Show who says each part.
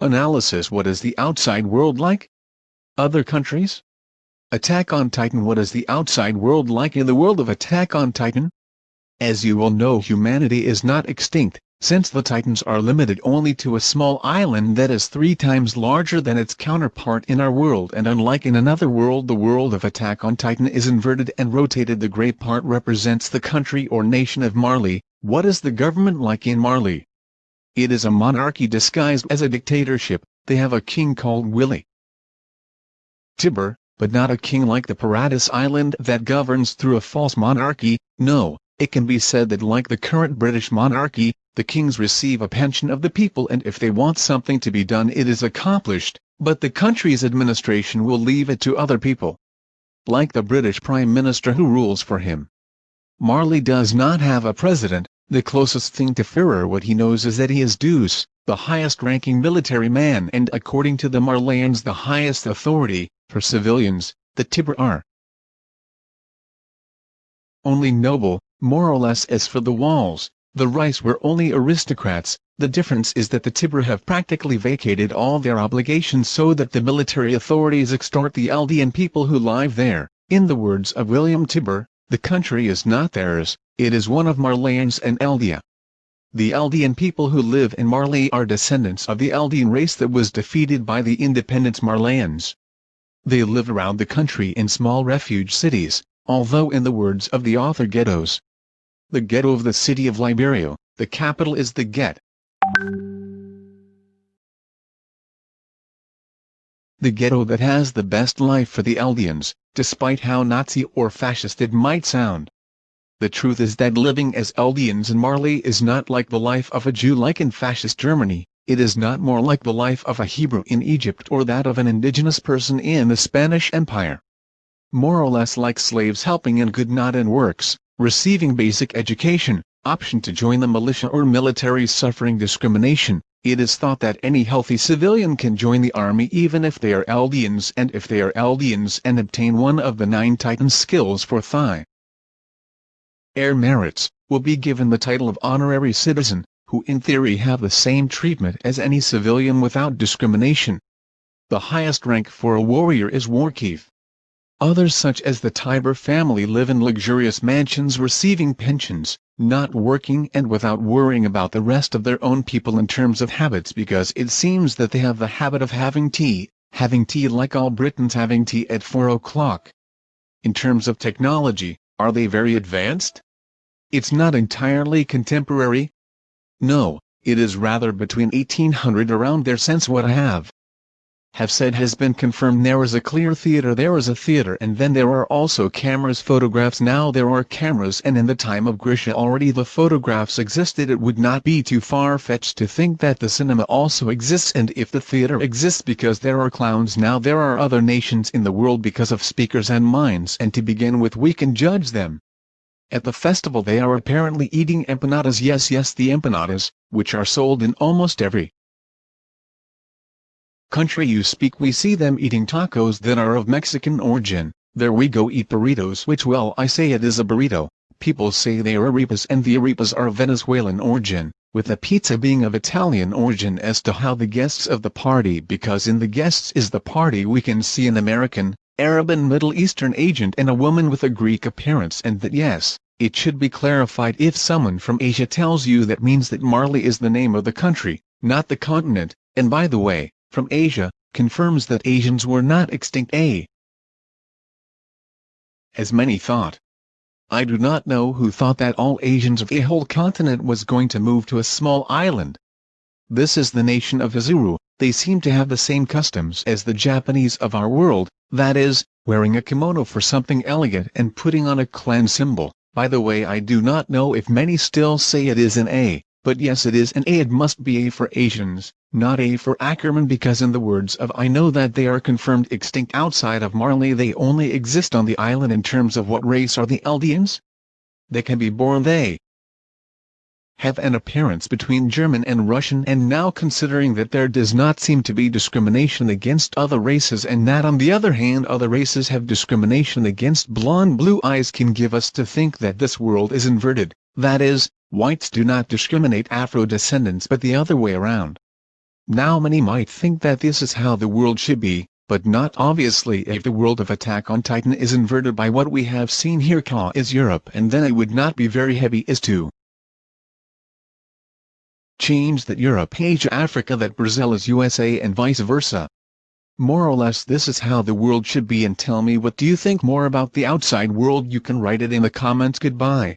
Speaker 1: Analysis What is the outside world like? Other countries? Attack on Titan What is the outside world like in the world of Attack on Titan? As you will know humanity is not extinct, since the Titans are limited only to a small island that is three times larger than its counterpart in our world and unlike in another world the world of Attack on Titan is inverted and rotated the gray part represents the country or nation of Marley, what is the government like in Marley? It is a monarchy disguised as a dictatorship, they have a king called Willie Tybur, but not a king like the Paradis Island that governs through a false monarchy, no, it can be said that like the current British monarchy, the kings receive a pension of the people and if they want something to be done it is accomplished, but the country's administration will leave it to other people. Like the British Prime Minister who rules for him. Marley does not have a president, the closest thing to Führer what he knows is that he is Deuce, the highest-ranking military man and according to the Marleyans the highest authority, for civilians, the Tybur are only noble, more or less as for the walls, the Reiss were only aristocrats, the difference is that the Tybur have practically vacated all their obligations so that the military authorities extort the Eldian people who live there, in the words of William Tybur, the country is not theirs, it is one of Marleyans and Eldia. The Eldian people who live in Marley are descendants of the Eldian race that was defeated by the independent Marleyans. They live around the country in small refuge cities, although in the words of the author ghettos. The ghetto of the city of Liberio, the capital is the Get. The ghetto that has the best life for the Eldians, despite how Nazi or fascist it might sound. The truth is that living as Eldians in Marley is not like the life of a Jew like in fascist Germany, it is not more like the life of a Hebrew in Egypt or that of an indigenous person in the Spanish Empire. More or less like slaves helping in good not in works, receiving basic education, option to join the militia or military suffering discrimination, it is thought that any healthy civilian can join the army even if they are Eldians and if they are Eldians and obtain one of the nine Titan skills for Thigh air merits, will be given the title of honorary citizen, who in theory have the same treatment as any civilian without discrimination. The highest rank for a warrior is warchief. Others such as the Tybur family live in luxurious mansions receiving pensions, not working and without worrying about the rest of their own people in terms of habits because it seems that they have the habit of having tea, having tea like all Britons having tea at 4 o'clock. In terms of technology, are they very advanced? It's not entirely contemporary. No, it is rather between 1800 around there since what I have have said has been confirmed there is a clear theater there is a theater and then there are also cameras photographs. Now there are cameras and in the time of Grisha already the photographs existed. It would not be too far-fetched to think that the cinema also exists and if the theater exists because there are clowns now there are other nations in the world because of speakers and minds and to begin with we can judge them. At the festival they are apparently eating empanadas. Yes yes the empanadas, which are sold in almost every country you speak we see them eating tacos that are of Mexican origin, there we go eat burritos which well I say it is a burrito, people say they are arepas and the arepas are of Venezuelan origin, with the pizza being of Italian origin. As to how the guests of the party because in the guests is the party we can see an American, Arab and Middle Eastern agent and a woman with a Greek appearance and that yes, it should be clarified if someone from Asia tells you that means that Marley is the name of the country, not the continent, and by the way, from Asia, confirms that Asians were not extinct a as many thought. I do not know who thought that all Asians of a whole continent was going to move to a small island. This is the nation of Hizuru, they seem to have the same customs as the Japanese of our world, that is, wearing a kimono for something elegant and putting on a clan symbol. By the way I do not know if many still say it is an A, but yes it is an A it must be A for Asians, not A for Ackerman because in the words of I know that they are confirmed extinct outside of Marley they only exist on the island in terms of what race are the Eldians? They can be born they have an appearance between German and Russian and now considering that there does not seem to be discrimination against other races and that on the other hand other races have discrimination against blonde blue eyes can give us to think that this world is inverted, that is, whites do not discriminate Afro descendants but the other way around. Now many might think that this is how the world should be, but not obviously if the world of Attack on Titan is inverted by what we have seen here Ka is Europe and then it would not be very heavy is to change that Europe Asia Africa that Brazil is USA and vice versa. More or less this is how the world should be and tell me what do you think more about the outside world you can write it in the comments goodbye.